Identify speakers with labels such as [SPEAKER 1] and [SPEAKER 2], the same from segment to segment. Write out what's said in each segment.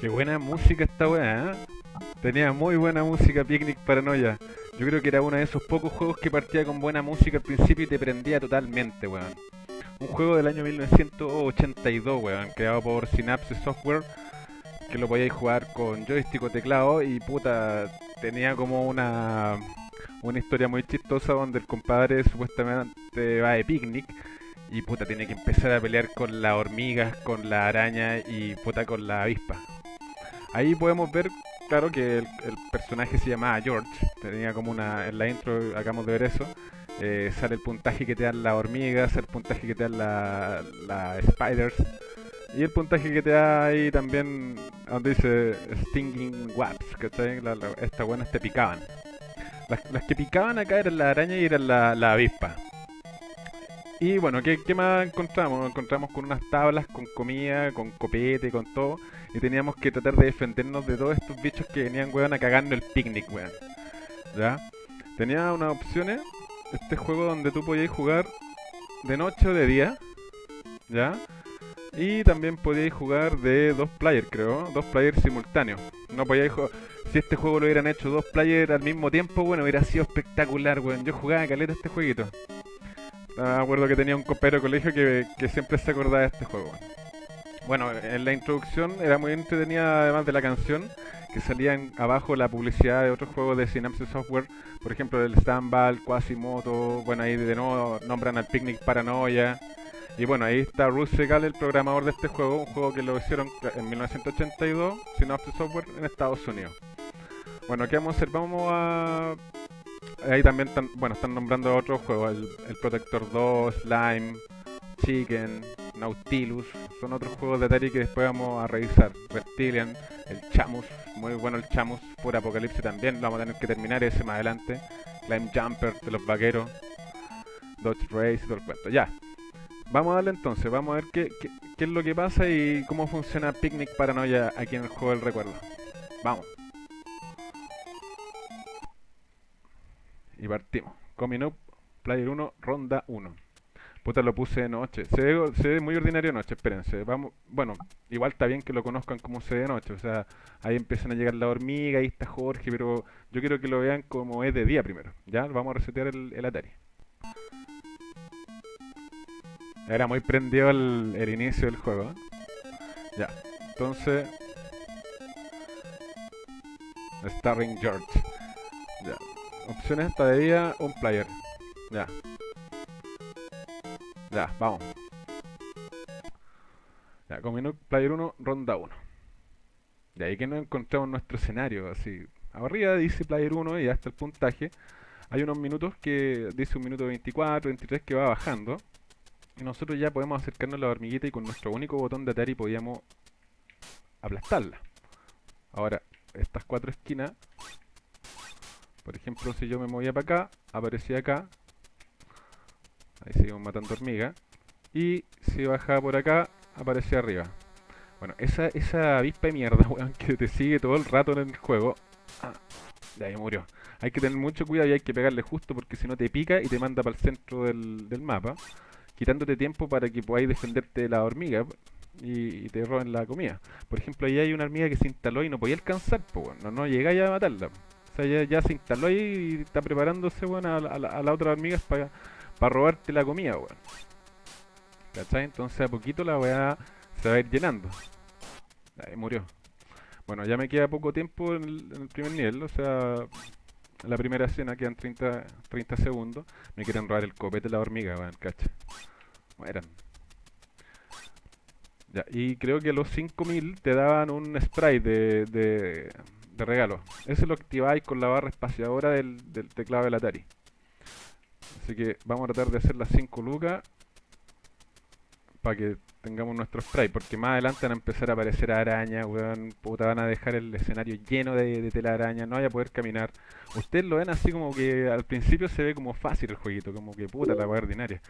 [SPEAKER 1] Qué buena música esta weá, ¿eh? Tenía muy buena música Picnic Paranoia. Yo creo que era uno de esos pocos juegos que partía con buena música al principio y te prendía totalmente, weón. Un juego del año 1982, weón, creado por Synapse Software, que lo podíais jugar con joystick o teclado y puta, tenía como una, una historia muy chistosa donde el compadre supuestamente va de picnic y puta tiene que empezar a pelear con las hormigas, con la araña y puta con la avispa. Ahí podemos ver, claro, que el, personaje se llamaba George. Tenía como una. En la intro acabamos de ver eso. Eh, sale el puntaje que te dan las hormigas, el puntaje que te dan las la spiders. Y el puntaje que te da ahí también, donde dice Stinging Wasps, ¿cachai? estas buenas te picaban. Las, que picaban acá eran la araña y eran la, la avispa. Y bueno, ¿qué, ¿qué, más encontramos? Encontramos con unas tablas, con comida, con copete, con todo. Y teníamos que tratar de defendernos de todos estos bichos que venían, weón, a cagarnos el picnic, weón. ¿Ya? Tenía unas opciones. Este juego donde tú podías jugar de noche o de día. ¿Ya? Y también podíais jugar de dos players, creo. Dos players simultáneos. No podíais jugar... Si este juego lo hubieran hecho dos players al mismo tiempo, bueno, hubiera sido espectacular, weón. Yo jugaba caleta este jueguito. Me acuerdo que tenía un copero de colegio que, siempre se acordaba de este juego. Bueno, en la introducción era muy entretenida además de la canción, que salían abajo la publicidad de otros juegos de Synapse Software, por ejemplo el Stamball, Quasimoto, bueno ahí de nuevo nombran al Picnic Paranoia. Y bueno, ahí está Ruth Segal, el programador de este juego, un juego que lo hicieron en 1982, Synapse Software en Estados Unidos. Bueno, ¿qué vamos a hacer? Vamos a ahí también están, bueno, están nombrando otros juegos, el, Protector 2, Slime, Chicken, Nautilus, son otros juegos de Atari que después vamos a revisar. Reptilian, el Chamus, muy bueno el Chamus, por Apocalipsis también, lo vamos a tener que terminar ese más adelante. Climb Jumper de los vaqueros, Dodge Race y todo el cuento. Ya, vamos a darle entonces, vamos a ver qué, qué, qué es lo que pasa y cómo funciona Picnic Paranoia aquí en el juego del recuerdo. Vamos. Y partimos. Coming Up, Player 1, Ronda 1. Puta, lo puse de noche. Se ve, muy ordinario de noche, espérense. Vamos, bueno, igual está bien que lo conozcan como se ve de noche. O sea, ahí empiezan a llegar la hormiga, ahí está Jorge, pero yo quiero que lo vean como es de día primero. Ya, vamos a resetear el, Atari. Era muy prendido el, el inicio del juego. Ya, entonces... Starring George. Ya, Opciones hasta de día, un player. Ya. Ya, vamos. Ya, con player 1, ronda 1. De ahí que nos encontramos nuestro escenario, así. Arriba dice player 1 y hasta el puntaje. Hay unos minutos que dice un minuto 24, 23 que va bajando. Y nosotros ya podemos acercarnos a la hormiguita y con nuestro único botón de Atari podíamos aplastarla. Ahora, estas cuatro esquinas por ejemplo, si yo me movía para acá, aparecía acá. Ahí seguimos matando hormigas. Y si bajaba por acá, aparecía arriba. Bueno, esa, esa avispa de mierda, weón, que te sigue todo el rato en el juego. Ah, de ahí murió. Hay que tener mucho cuidado y hay que pegarle justo porque si no te pica y te manda para el centro del, mapa. Quitándote tiempo para que podáis defenderte de la hormiga y, te roben la comida. Por ejemplo, ahí hay una hormiga que se instaló y no podía alcanzar, pues bueno, no, llegáis a matarla. O sea, ya, se instaló ahí y está preparándose, weón, a, la otra hormigas para robarte la comida, weón. ¿Cachai? Entonces a poquito la weá se va a ir llenando. Ahí murió. Bueno, ya me queda poco tiempo en el, primer nivel, o sea, en la primera escena quedan 30, 30 segundos. Me quieren robar el copete de la hormiga, weón, ¿cachai? Mueran. Ya, y creo que los 5000 te daban un spray de, de regalo. Eso lo activáis con la barra espaciadora del, teclado del Atari. Así que vamos a tratar de hacer las 5 lucas para que tengamos nuestro spray, porque más adelante van a empezar a aparecer arañas, weón, puta, van a dejar el escenario lleno de, de telaraña, no vaya a poder caminar. Ustedes lo ven así como que al principio se ve como fácil el jueguito, como que puta la weá ordinaria.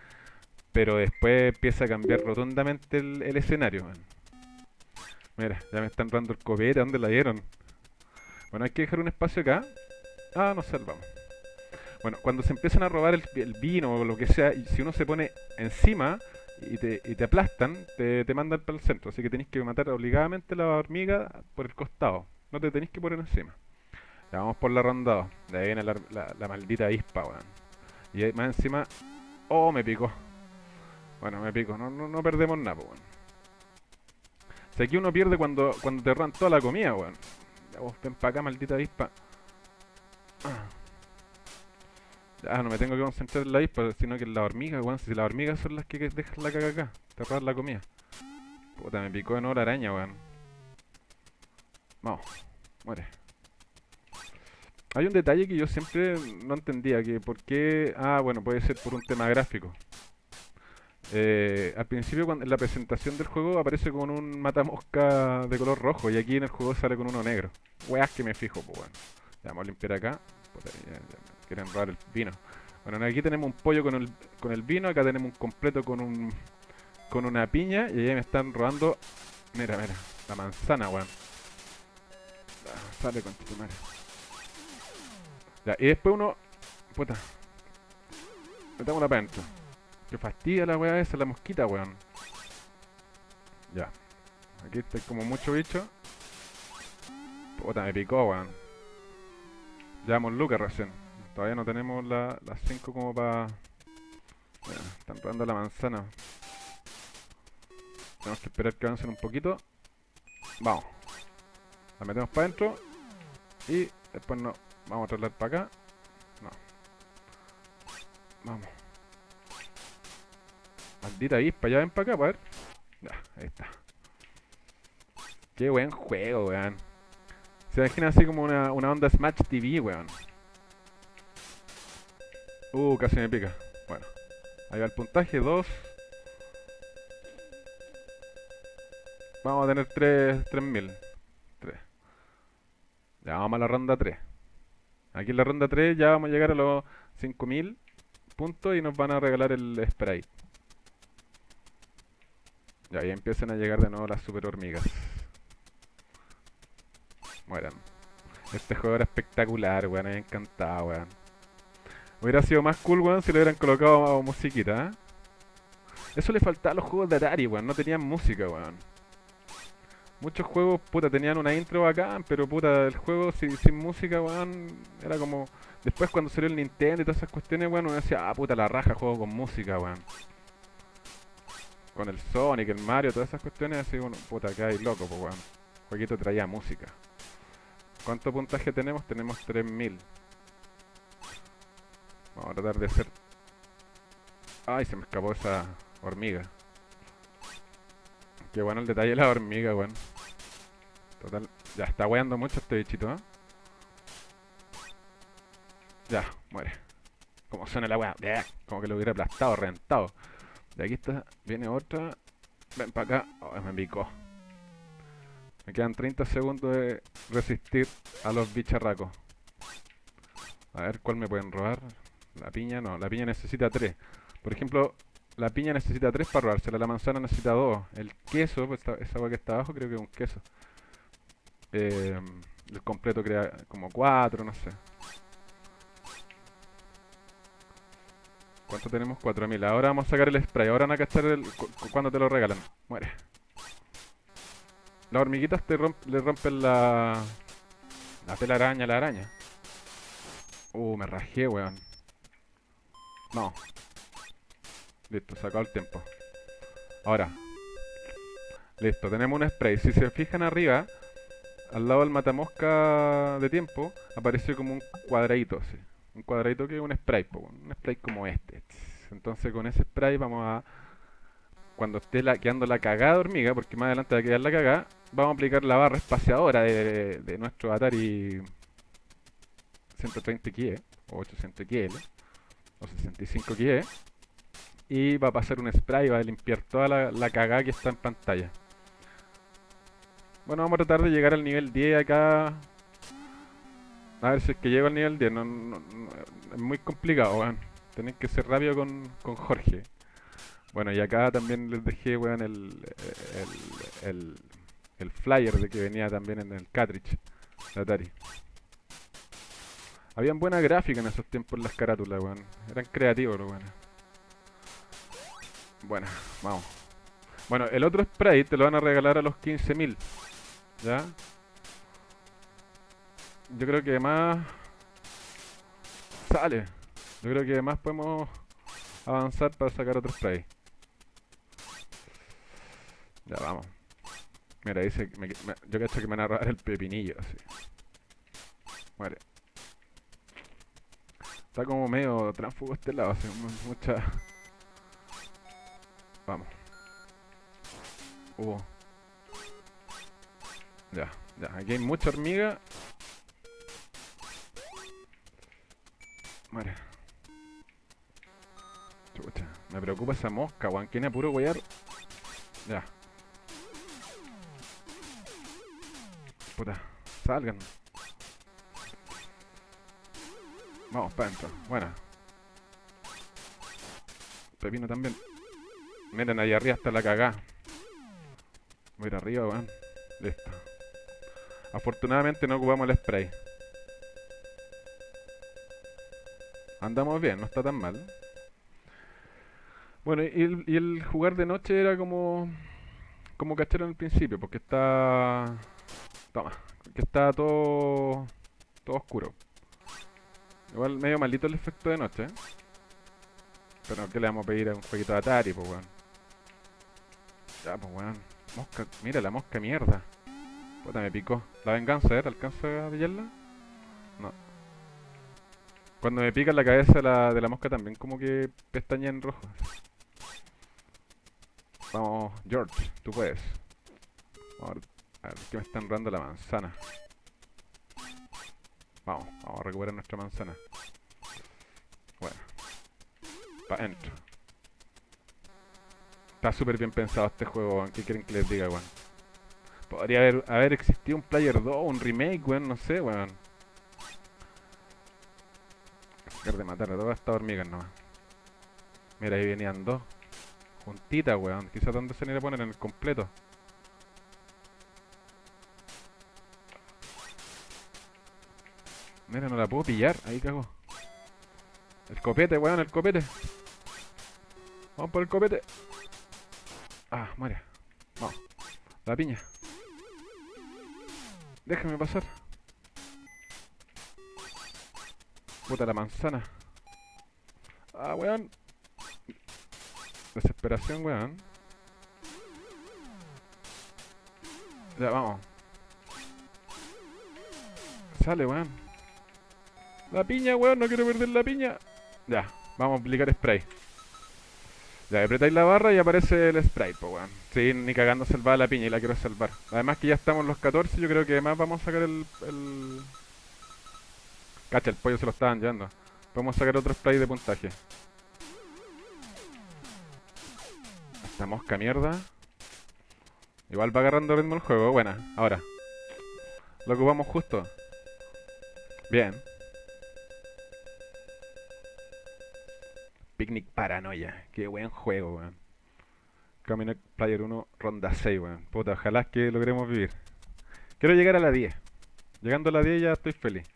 [SPEAKER 1] Pero después empieza a cambiar rotundamente el, escenario, Mira, ya me están dando el copete, ¿dónde la dieron? Bueno, hay que dejar un espacio acá. Ah, nos salvamos. Bueno, cuando se empiezan a robar el, vino o lo que sea, y si uno se pone encima y te, te aplastan, te, te mandan para el centro. Así que tenéis que matar obligadamente la hormiga por el costado. No te tenéis que poner encima. Ya vamos por la ronda 2. De ahí viene la, maldita ispa, weón. Y más encima... Oh, me picó. Bueno, me pico. No, no, no perdemos nada, weón. Si aquí uno pierde cuando, cuando te roban toda la comida, weón. Ya vos ven para acá, maldita avispa. Ah, no me tengo que concentrar en la avispa, sino que en la hormiga, weón. Si las hormigas son las que dejan la caga acá, roban la comida. Puta, me picó en hora araña, weón. Vamos, muere. Hay un detalle que yo siempre no entendía, que por qué... Ah, bueno, puede ser por un tema gráfico. Eh, al principio cuando, en la presentación del juego aparece con un matamosca de color rojo y aquí en el juego sale con uno negro. Weas que me fijo, pues bueno. Ya, vamos a limpiar acá. Quieren robar el vino. Bueno, aquí tenemos un pollo con el, con el vino, acá tenemos un completo con un con una piña y ahí me están robando... Mira, mira, la manzana, weón. sale con tu madre. Ya, y después uno... Puta. Metámosla para adentro. Que fastidia la weá esa, la mosquita, weón. Ya. Aquí está como mucho bicho. Puta, me picó, weón. Llevamos Lucas recién. Todavía no tenemos las 5 como para... Bueno, están robando la manzana. Tenemos que esperar que avancen un poquito. Vamos. La metemos para adentro. Y después no. Vamos a trasladar para acá. No. Vamos. Maldita para ya ven para acá, para ver. Ya, ahí está. Qué buen juego, weón. Se imagina así como una, una onda Smash TV, weón. Uh, casi me pica. Bueno, ahí va el puntaje, 2. Vamos a tener 3, 3000. 3. Ya vamos a la ronda 3. Aquí en la ronda 3 ya vamos a llegar a los 5000 puntos y nos van a regalar el sprite. Ya, ahí empiezan a llegar de nuevo las super hormigas. Mueran. Este juego era espectacular, weón. Me encantado, weón. Hubiera sido más cool, weón, si le hubieran colocado musiquita, ¿eh? Eso le faltaba a los juegos de Atari, weón. No tenían música, weón. Muchos juegos, puta, tenían una intro bacán, pero puta, el juego sin, música, weón, era como... Después cuando salió el Nintendo y todas esas cuestiones, weón, uno decía, ah, puta, la raja, juego con música, weón con el Sonic, el Mario, todas esas cuestiones, así uno, puta, que hay loco, pues weón. Jueguito traía música. ¿Cuánto puntaje tenemos? Tenemos 3000. Vamos a tratar de hacer... Ay, se me escapó esa hormiga. Qué bueno el detalle de la hormiga, weón. Total, ya está weando mucho este bichito, ¿eh? Ya, muere. Como suena la weá. Como que lo hubiera aplastado, reventado. De aquí está, viene otra. Ven para acá. Oh, me picó. Me quedan 30 segundos de resistir a los bicharracos. A ver, ¿cuál me pueden robar? La piña no, la piña necesita 3. Por ejemplo, la piña necesita 3 para robársela, la manzana necesita 2. El queso, pues, esa agua que está abajo creo que es un queso. Eh, el completo crea como 4, no sé. ¿Cuánto tenemos? 4000. Ahora vamos a sacar el spray. Ahora van a cachar el, cuando te lo regalan. Muere. Las hormiguitas te le rompen la... La telaraña la araña. Uh, me rajé, weón. No. Listo, sacó el tiempo. Ahora. Listo, tenemos un spray. Si se fijan arriba, al lado del matamosca de tiempo, apareció como un cuadradito, así un cuadradito que es un spray, un spray como este. Entonces con ese spray vamos a, cuando esté quedando la cagada hormiga, porque más adelante va a quedar la cagada, vamos a aplicar la barra espaciadora de, nuestro Atari 130 XE, o 800 XL, o 65 XE, y va a pasar un spray va a limpiar toda la, cagada que está en pantalla. Bueno, vamos a tratar de llegar al nivel 10 acá a ver si es que llego al nivel 10. No, es muy complicado, weón. Tenéis que ser rápido con, con Jorge. Bueno, y acá también les dejé, el, el, el flyer de que venía también en el cartridge de Atari. Habían buena gráfica en esos tiempos las carátulas, weón. Eran creativos los. Bueno, vamos. Bueno, el otro spray te lo van a regalar a los 15.000. ¿Ya? Yo creo que además... Sale. Yo creo que además podemos avanzar para sacar otro spray. Ya vamos. Mira, dice me, me- yo cacho que me van a robar el pepinillo, así. Muere. Está como medio tránsfugo este lado, hace mu- mucha... Vamos. Hubo. Ya, ya. Aquí hay mucha hormiga. Muere. Chucha. Me preocupa esa mosca, weón. ¿Quién puro wear? Ya. Puta. Salgan. Vamos, para adentro. Buena. Pepino también. Miren, ahí arriba está la cagá. Voy a ir arriba, weón. Listo. Afortunadamente no ocupamos el spray. Andamos bien, no está tan mal. Bueno, y el, jugar de noche era como... Como cachero en el principio, porque está... Toma, que está todo... Todo oscuro. Igual medio maldito el efecto de noche, ¿eh? Pero ¿qué le vamos a pedir a un jueguito de Atari, pues weón? Ya, pues weón. Mosca, mira la mosca mierda. Puta, me picó. La venganza, ¿eh? ¿Te alcanza a pillarla? No. Cuando me pica la cabeza la, de la mosca también como que pestaña en rojo. Vamos, George, tú puedes. A ver, a ver, que me están dando la manzana. Vamos, vamos a recuperar nuestra manzana. Bueno. Pa' adentro. Está súper bien pensado este juego, weón. ¿Qué quieren que les diga, weón? Podría haber, haber existido un Player 2, un remake, weón, no sé, weón. Dejar de matar a todas estas hormigas nomás. Mira, ahí venían dos. Juntitas, weón. Quizás dónde se le poner en el completo. Mira, no la puedo pillar. Ahí cago. El copete, weón, el copete. Vamos por el copete. Ah, muere. Vamos. La piña. Déjame pasar. Puta la manzana. Ah, weón. Desesperación, weón. Ya, vamos. Sale, weón. La piña, weón, no quiero perder la piña. Ya, vamos a aplicar spray. Ya, apretáis la barra y aparece el spray, pues weón. Sí, ni cagando salvar la piña y la quiero salvar. Además que ya estamos los 14, yo creo que además vamos a sacar el... el... Cacha, el pollo se lo estaban llevando. Podemos sacar otro spray de puntaje. Esta mosca mierda. Igual va agarrando ritmo el juego, buena. Ahora. Lo ocupamos justo. Bien. Picnic Paranoia. Qué buen juego, weón. Caminec Player 1, ronda 6, weón. Puta, ojalá que logremos vivir. Quiero llegar a la 10. Llegando a la 10 ya estoy feliz.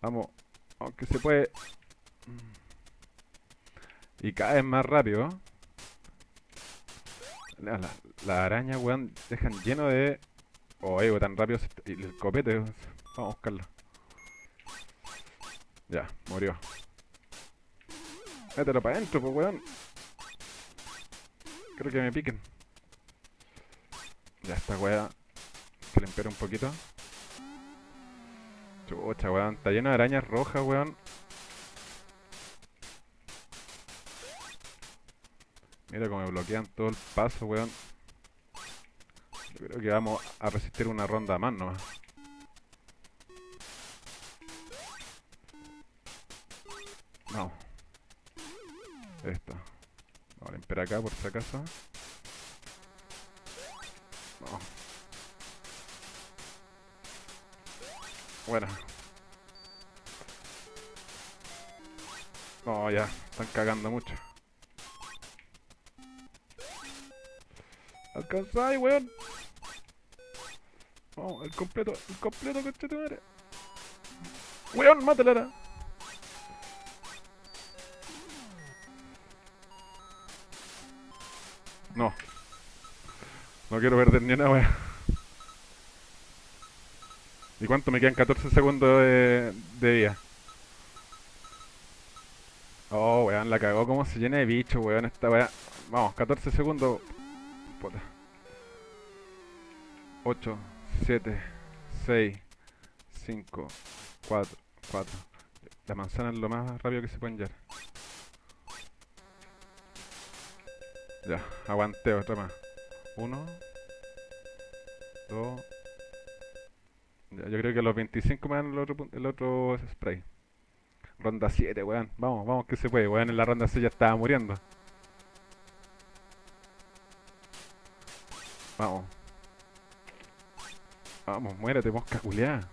[SPEAKER 1] Vamos. Aunque se puede... Y cada vez más rápido. La, la, la araña, weón, dejan lleno de... Oh, ego, tan rápido. y el copete, weón. Vamos a buscarlo. Ya, murió. Mételo para adentro, pues, weón. Creo que me piquen. Ya, esta weá. Que limpiar un poquito. Chucha, weón. Está lleno de arañas rojas, weón. Mira cómo me bloquean todo el paso, weón. Yo creo que vamos a resistir una ronda más nomás. Vamos. Esto. Vamos a limpiar acá por si acaso. Vamos. Bueno. No, ya. Están cagando mucho. Alcanzáis, weón. Vamos, el completo, el completo, tu madre. Weón, mátala No quiero perder ni una wea. ¿Y cuánto me quedan? 14 segundos de, de vida. Oh, weón, la cagó como se llena de bicho, weón, esta weá. Vamos, 14 segundos. Puta. 8, 7, 6, 5, 4, 4. La manzana es lo más rápido que se pueden llevar. Ya, aguanté otra más. 1, 2. Ya, yo creo que los 25 me dan el otro, el otro spray. Ronda 7, weón. Vamos, vamos que se puede, weón. En la ronda 6 ya estaba muriendo. Vamos. Vamos, muérete, mosca culiada.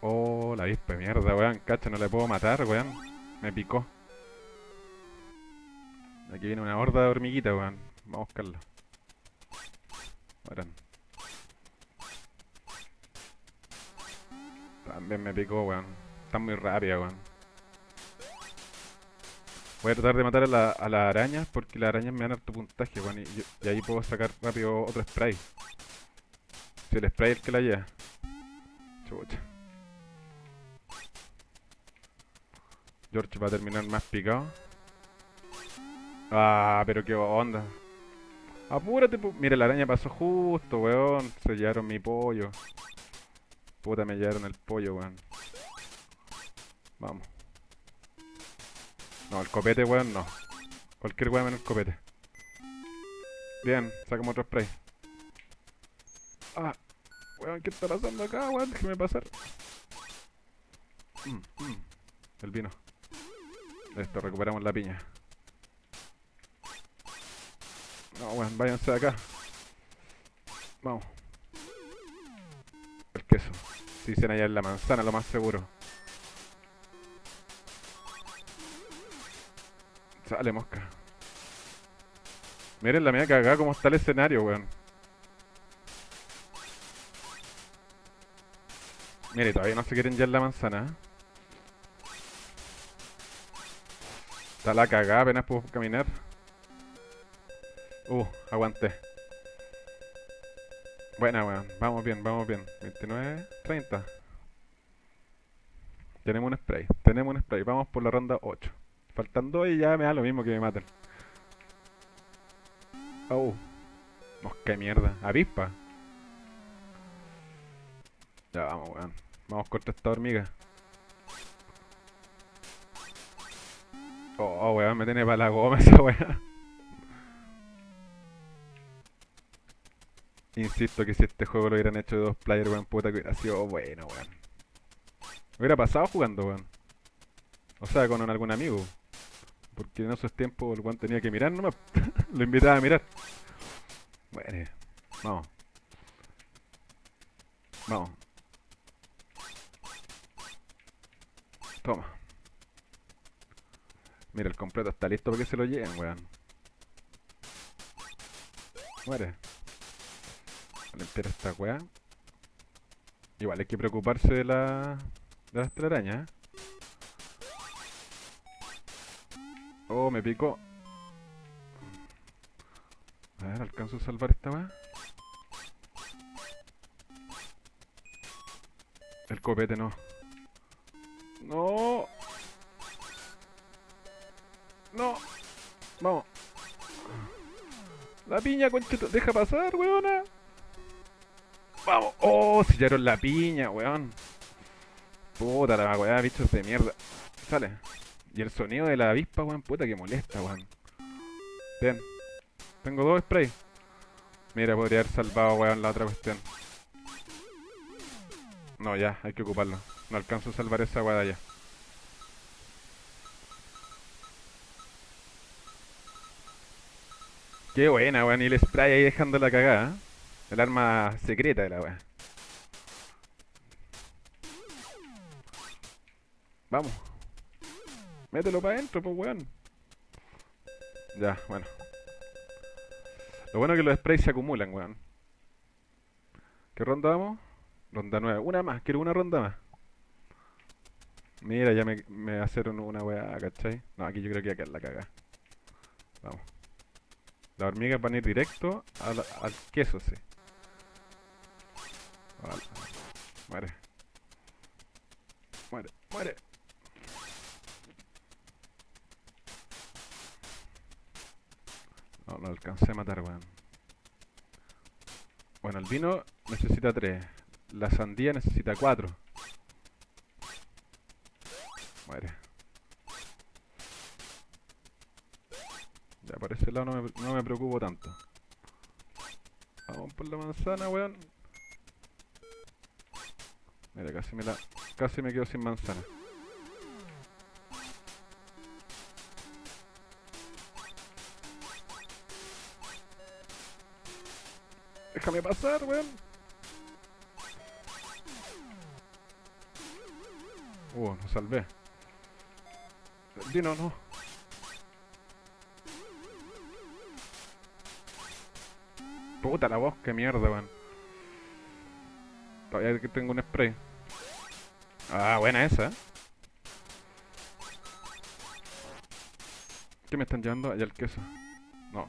[SPEAKER 1] Oh, la avispa mierda, weón. Cacha, no le puedo matar, weón. Me picó. Aquí viene una horda de hormiguitas, weón. Vamos a buscarla. Mueran. También me picó, weón. Está muy rápida, weón. Voy a tratar de matar a, la, a las arañas porque las arañas me dan harto puntaje, weón. Y, y ahí puedo sacar rápido otro spray. Si el spray es el que la lleva. Chucha. George va a terminar más picado. Ah, pero qué onda. Apúrate, pu- Mira, la araña pasó justo, weón. Se llevaron mi pollo. Puta, me llevaron el pollo, weón. Vamos. No, el copete, weón, no. Cualquier weón menos el copete. Bien, sacamos otro spray. Ah, weón, ¿qué está pasando acá, weón? Déjeme pasar. Mm, mm. El vino. Listo, recuperamos la piña. No, weón, váyanse de acá. Vamos. El queso. Si dicen allá en la manzana, lo más seguro. Sale, mosca. Miren la mía cagada como está el escenario, weón. Mire, todavía no se quieren ya la manzana. ¿eh? Está la cagada, apenas puedo caminar. Uh, aguanté. Buena, weón. Vamos bien, vamos bien. 29, 30. Tenemos un spray. Tenemos un spray. Vamos por la ronda 8. Faltan dos y ya me da lo mismo que me maten. Oh. Mosca de mierda. Avispa. Ya vamos, weón. Vamos contra esta hormiga. Oh, oh, weón, me tiene para la goma esa weón. Insisto que si este juego lo hubieran hecho de dos players, weón, puta que hubiera sido bueno, weón. Hubiera pasado jugando, weón. O sea, con algún amigo. Porque en esos tiempos el weón tenía que mirar nomás. lo invitaba a mirar. Bueno, vamos. Vamos. Toma. Mira, el completo está listo para que se lo lleven, weón. Muere. Limpiar esta weá. Igual hay que preocuparse de la... de las telarañas, ¿eh? Oh, me picó. A ver, ¿alcanzo a salvar esta weá? El copete no. No. No. Vamos. La piña, conchito. Deja pasar, weona. Vamos. Oh, sellaron la piña, weón. Puta la weá, bichos de mierda. Sale. Y el sonido de la avispa, weón, puta que molesta, weón. Bien. Tengo dos sprays. Mira, podría haber salvado, weón, la otra cuestión. No, ya, hay que ocuparlo. No alcanzo a salvar esa weá allá. Qué buena, weón. Y el spray ahí dejando la cagada. ¿eh? El arma secreta de la weá. Vamos. Mételo para adentro, pues weón. Ya, bueno. Lo bueno es que los sprays se acumulan, weón. ¿Qué ronda vamos? Ronda nueva. Una más, quiero una ronda más. Mira, ya me, me hacer una weá, ¿cachai? No, aquí yo creo que acá la caga. Vamos. Las hormigas van a ir directo al, al queso, sí. Muere. Muere, muere. No, no alcancé a matar, weón. Bueno, el vino necesita 3. La sandía necesita 4. Muere. Ya por ese lado no me, no me preocupo tanto. Vamos por la manzana, weón. Mira, casi me la. Casi me quedo sin manzana. Déjame pasar, weón. Uh, no salvé. El vino no. Puta la voz, qué mierda, weón. Todavía que tengo un spray. Ah, buena esa. ¿Qué me están llevando? Allá el queso. No.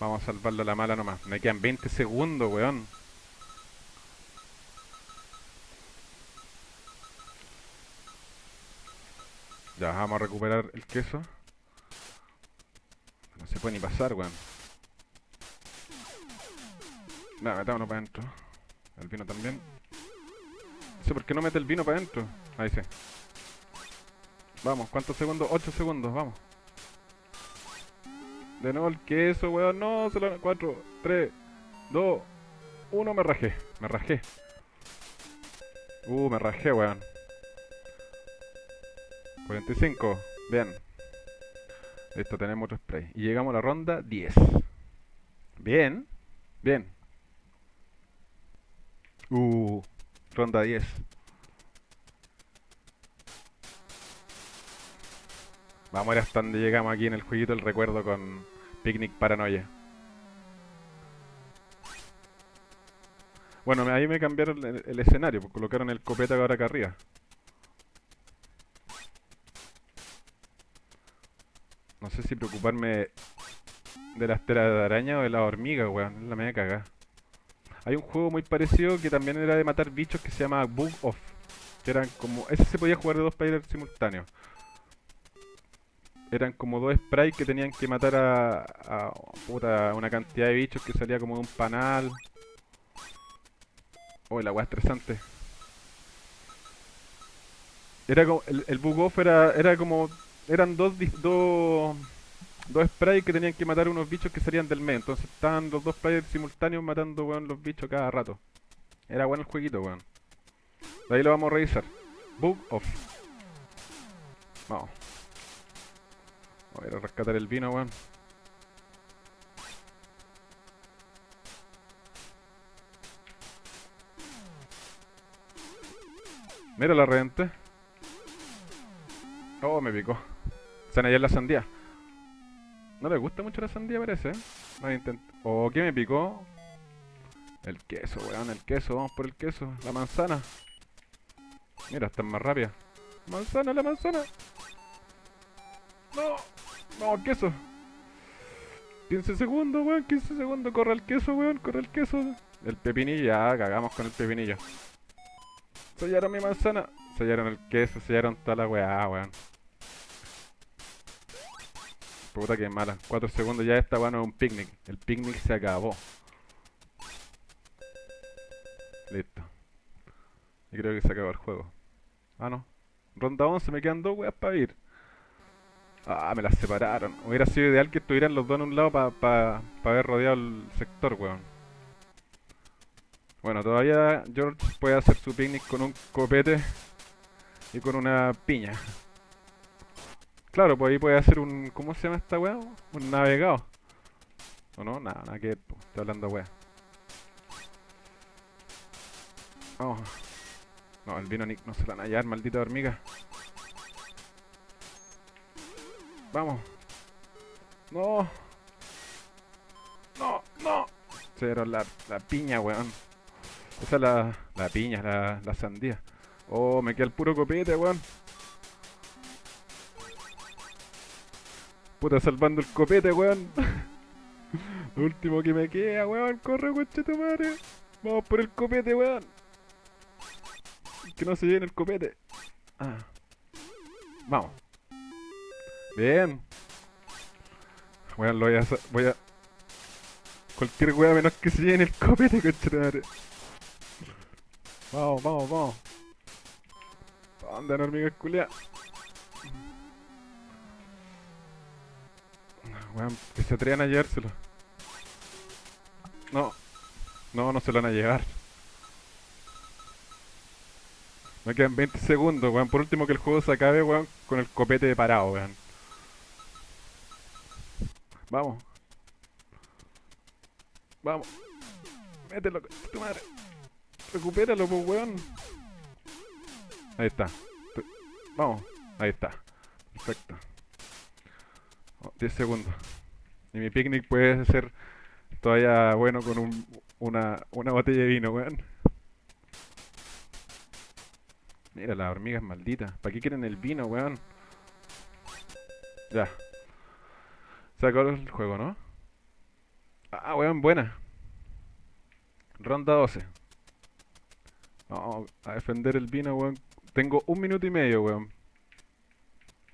[SPEAKER 1] Vamos a salvarlo a la mala nomás. Me quedan 20 segundos, weón. Ya, vamos a recuperar el queso. No se puede ni pasar, weón. Nada, metámonos para adentro. El vino también. Sé por qué no mete el vino para adentro. Ahí sí. Vamos, ¿cuántos segundos? 8 segundos, vamos. De nuevo el queso, weón. No, solo 4, 3, 2, 1. Me rajé. Me rajé. Uh, me rajé, weón. 45. Bien. Listo, tenemos otro spray. Y llegamos a la ronda 10. Bien. Bien. Uh, ronda 10. Vamos a ver hasta donde llegamos aquí en el jueguito el recuerdo con Picnic Paranoia. Bueno, ahí me cambiaron el, el escenario, pues colocaron el copeta ahora acá arriba. No sé si preocuparme de las telas de araña o de la hormiga, weón. Es la media cagada. Hay un juego muy parecido que también era de matar bichos que se llama Bug Off. Que eran como. Ese se podía jugar de dos players simultáneos. Eran como dos sprites que tenían que matar a, a puta, una cantidad de bichos que salía como de un panal. Oh, la weá estresante. Era como. El, el Bug Off era, era como. Eran dos, dos, dos sprites que tenían que matar unos bichos que salían del medio. Entonces estaban los dos players simultáneos matando weón, los bichos cada rato. Era bueno el jueguito, weón. De ahí lo vamos a revisar. Bug off. Vamos. Vamos a ir a rescatar el vino, weón. Mira la reventé. Oh, me picó. Se han la sandía. No le gusta mucho la sandía, parece. a intent- Oh, ¿qué me picó? El queso, weón, el queso. Vamos por el queso. La manzana. Mira, está más rápida. Manzana, la manzana. No. No, queso. 15 segundos, weón. 15 segundos. Corre el queso, weón. Corre el queso. El pepinillo. Ya, cagamos con el pepinillo. Sellaron mi manzana. Sellaron el queso. Sellaron toda la weá, weón. Puta que mala. 4 segundos ya esta weá no es un picnic. El picnic se acabó. Listo. Y creo que se acabó el juego. Ah, no. Ronda 11, me quedan dos weas para ir. Ah, me las separaron. Hubiera sido ideal que estuvieran los dos en un lado para pa, pa haber rodeado el sector, weón. Bueno, todavía George puede hacer su picnic con un copete y con una piña. Claro, pues ahí puede hacer un... ¿Cómo se llama esta weá? Un navegado. ¿O no? Nada, nada que po. Estoy hablando weá. Vamos. No, el vino Nick no se la van a hallar, maldita hormiga. Vamos. No. no, no. Dieron la, la piña, weón. Esa es la, la piña, la, la sandía. Oh, me queda el puro copete, weón. Puta, salvando el copete, weón. Lo último que me queda, weón. Corre, coche tu madre. Vamos por el copete, weón. Que no se llene el copete. Ah. Vamos. Bien. Weón, lo voy a... Voy a... Cualquier weón menos que se llene el copete, coche tu madre. Vamos, vamos, vamos. ¿Dónde, hormigas culia? Weón, que se atrevan a llevárselo. No. No, no se lo van a llevar. Me quedan 20 segundos, weón. Por último que el juego se acabe, weón, con el copete de parado, weón. Vamos. Vamos. Mételo, tu madre. Recupéralo, pues, weón. Ahí está. Vamos. Ahí está. Perfecto. 10 segundos. Y mi picnic puede ser todavía bueno con un, una, una botella de vino, weón. Mira, las hormigas malditas. ¿Para qué quieren el vino, weón? Ya. Se acabó el juego, ¿no? Ah, weón, buena. Ronda 12. Vamos a defender el vino, weón. Tengo un minuto y medio, weón.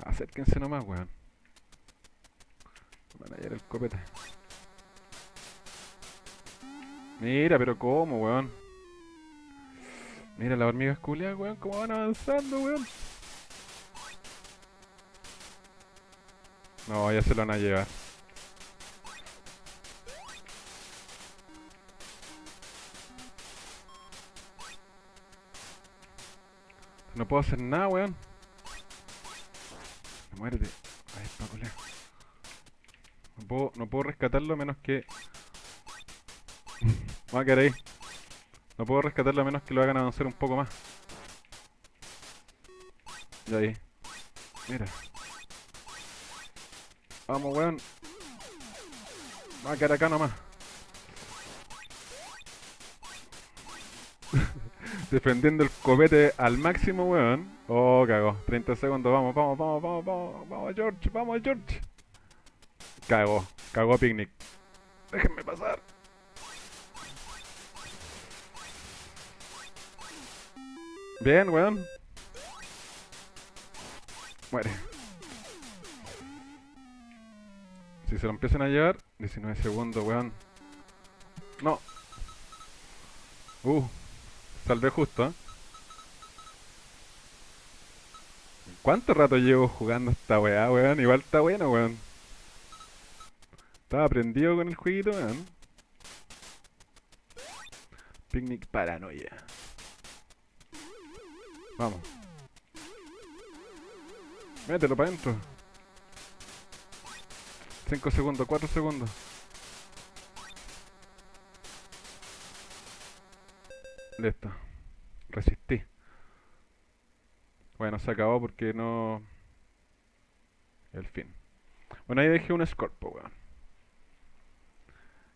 [SPEAKER 1] Acérquense nomás, weón. Van a llevar el copete. Mira, pero ¿cómo, weón? Mira las hormigas culiadas, weón, cómo van avanzando, weón. No, ya se lo van a llevar. No puedo hacer nada, weón. Muérete. Ahí está, culea. No puedo, no puedo rescatarlo a menos que... Va a quedar ahí. No puedo rescatarlo a menos que lo hagan avanzar un poco más. Y ahí. Mira. Vamos, weón. Va a quedar acá nomás. Defendiendo el copete al máximo, weón. Oh, cagó. 30 segundos. Vamos, vamos, vamos, vamos, vamos. Vamos, George. Vamos, George. Cagó. Cagó picnic. Déjenme pasar. Bien, weón. Muere. Si se lo empiezan a llevar, 19 segundos, weón. No. Uh, salvé justo, ¿eh? ¿Cuánto rato llevo jugando esta weá, weón? Igual está bueno, weón. Estaba aprendido con el jueguito, weón. Picnic paranoia. Vamos. Mételo para adentro. 5 segundos, 4 segundos. Listo. Resistí. Bueno, se acabó porque no... El fin. Bueno, ahí dejé un Scorpio, weón.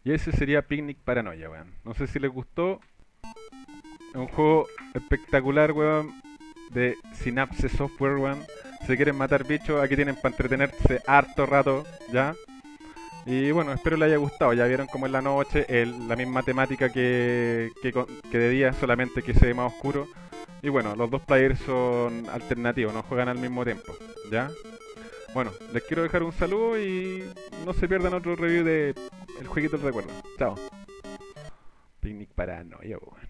[SPEAKER 1] Y ese sería Picnic Paranoia, weón. No sé si les gustó. Es un juego espectacular, weón. De Synapse Software, weón. Si quieren matar bichos, aquí tienen para entretenerse harto rato, ¿ya? Y bueno, espero les haya gustado. Ya vieron como en la noche, el, la misma temática que, que, que de día, solamente que se ve más oscuro. Y bueno, los dos players son alternativos, no juegan al mismo tiempo, ¿ya? Bueno, les quiero dejar un saludo y no se pierdan otro review de El Jueguito del Recuerdo. Chao. Picnic paranoia, weón.